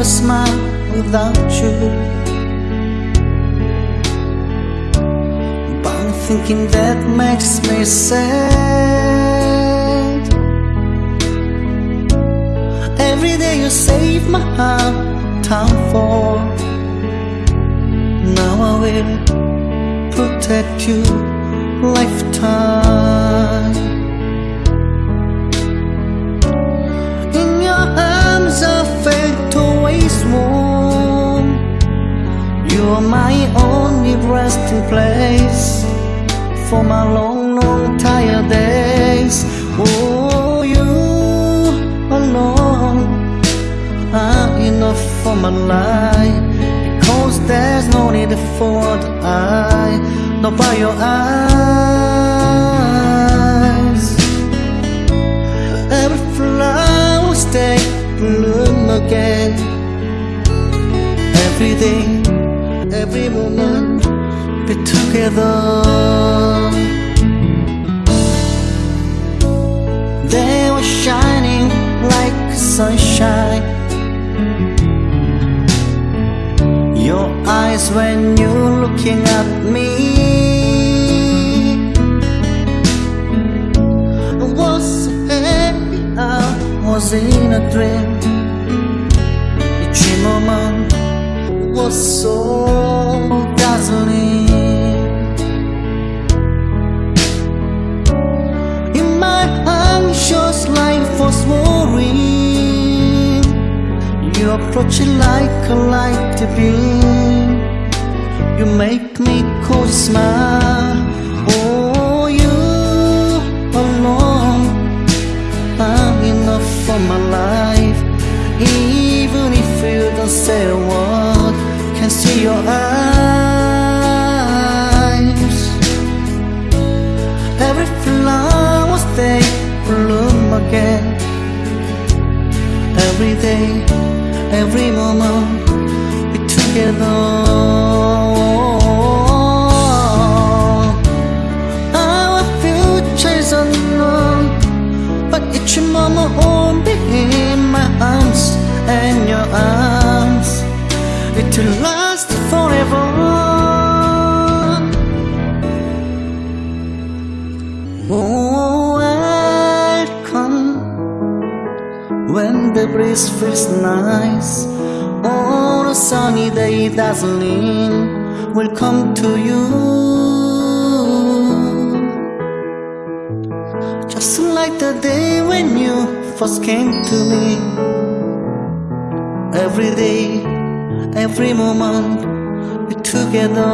I ever smile without you. But I'm thinking that makes me sad. Every day you save my heart time for. Now I will protect you lifetime resting place For my long, long tired days. Oh, you alone are enough for my life Because there's no need for the eye Not by your eyes. Every flower stay bloom again. Every day, every moment Be together. They were shining like sunshine. Your eyes when you're looking at me. I was so happy? I was in a dream. Each moment was so You approach it like a light to beam You make me cold smile. Oh, you alone are enough for my life. Even if you don't say a word Can see your eyes. Every flower they bloom again. Every day, every moment we together. Our future is unknown But each moment won't be in my arms and your arms. It will when the breeze feels nice. On a sunny day, dazzling will come to you. Just like the day when you first came to me. Every day, every moment, we're together.